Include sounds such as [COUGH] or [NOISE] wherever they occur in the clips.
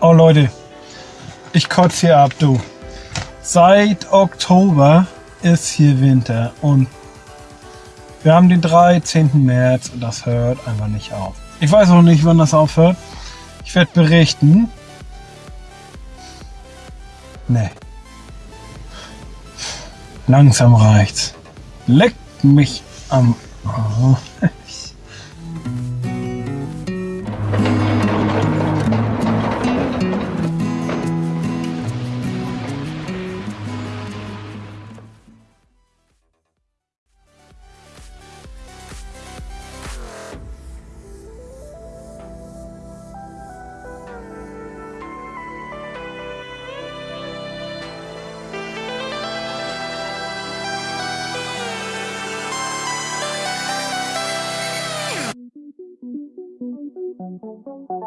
Oh Leute, ich kotze hier ab, du. Seit Oktober ist hier Winter und wir haben den 13. März und das hört einfach nicht auf. Ich weiß auch nicht, wann das aufhört. Ich werde berichten. Nee. Langsam reicht's. Leckt mich am... Oh. [LAUGHS]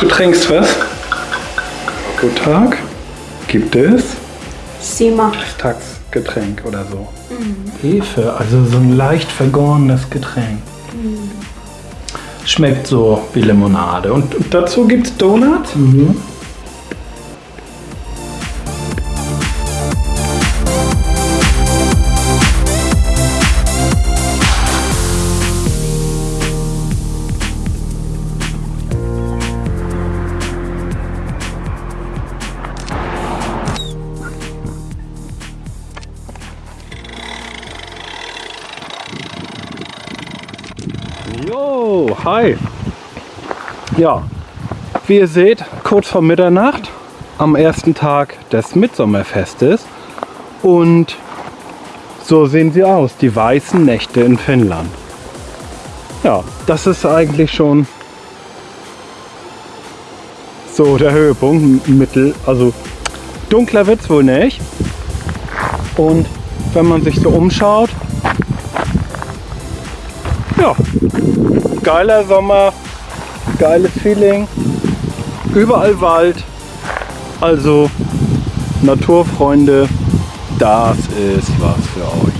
Du trinkst was? Guten Tag. Gibt es? Sima. Tagsgetränk oder so. Hefe, also so ein leicht vergorenes Getränk. Schmeckt so wie Limonade. Und dazu gibt es Donuts? Jo, Ja, wie ihr seht, kurz vor Mitternacht am ersten Tag des Mitsommerfestes. Und so sehen sie aus, die weißen Nächte in Finnland. Ja, das ist eigentlich schon so der Höhepunkt. Mittel, also dunkler wird's wohl nicht. Und wenn man sich so umschaut, ja, geiler Sommer, geiles Feeling, überall Wald. Also Naturfreunde, das ist was für euch.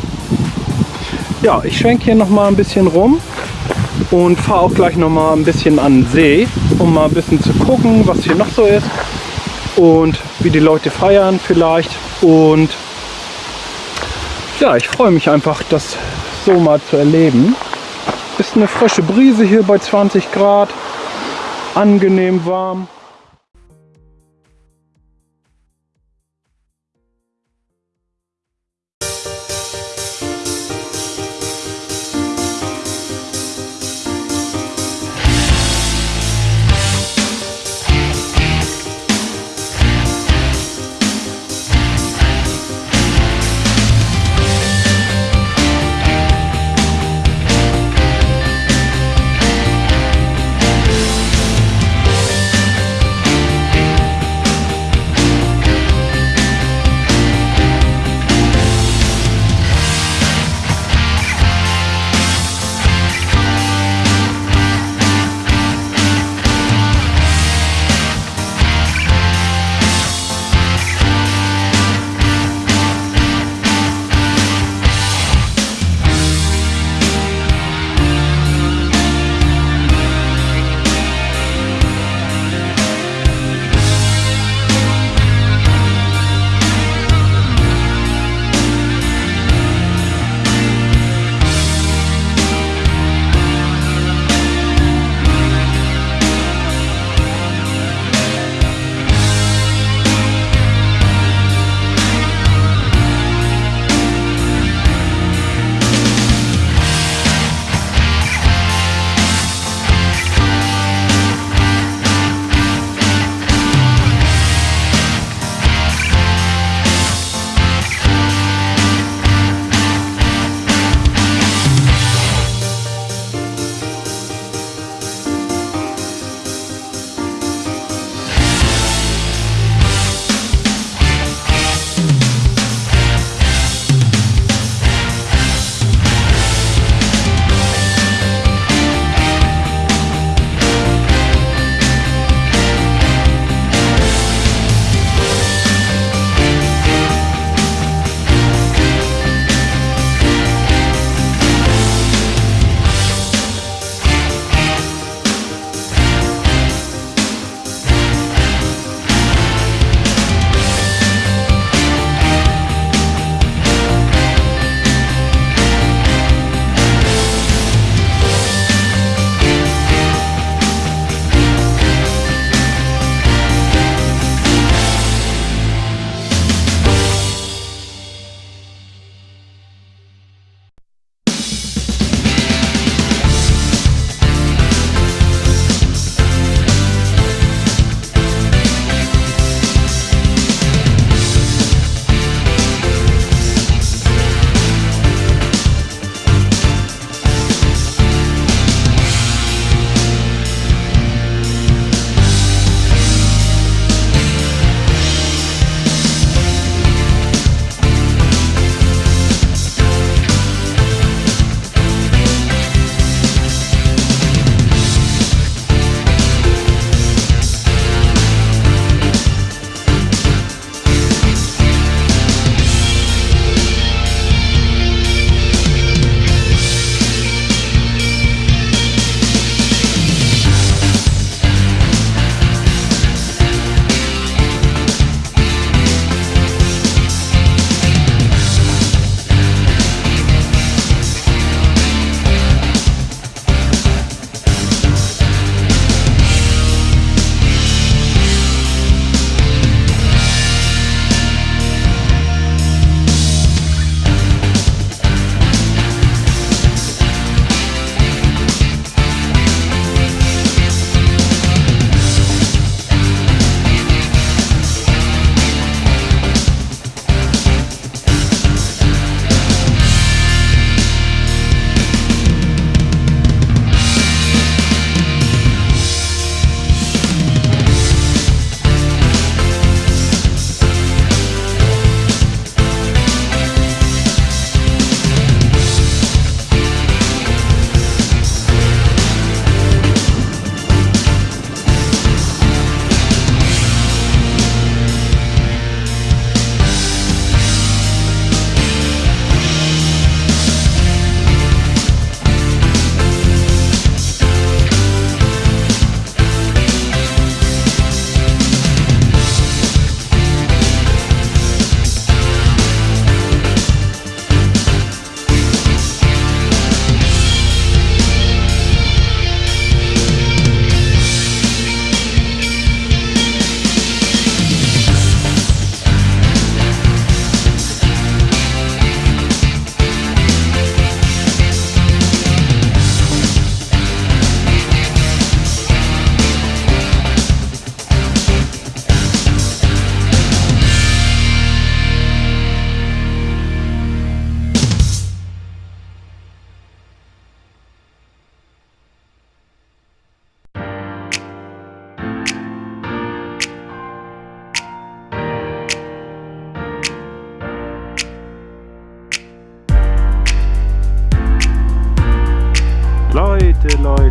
Ja, ich schwenke hier noch mal ein bisschen rum und fahre auch gleich noch mal ein bisschen an den See, um mal ein bisschen zu gucken, was hier noch so ist und wie die Leute feiern vielleicht. Und ja, ich freue mich einfach, das so mal zu erleben. Ist eine frische Brise hier bei 20 Grad, angenehm warm.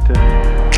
Leute.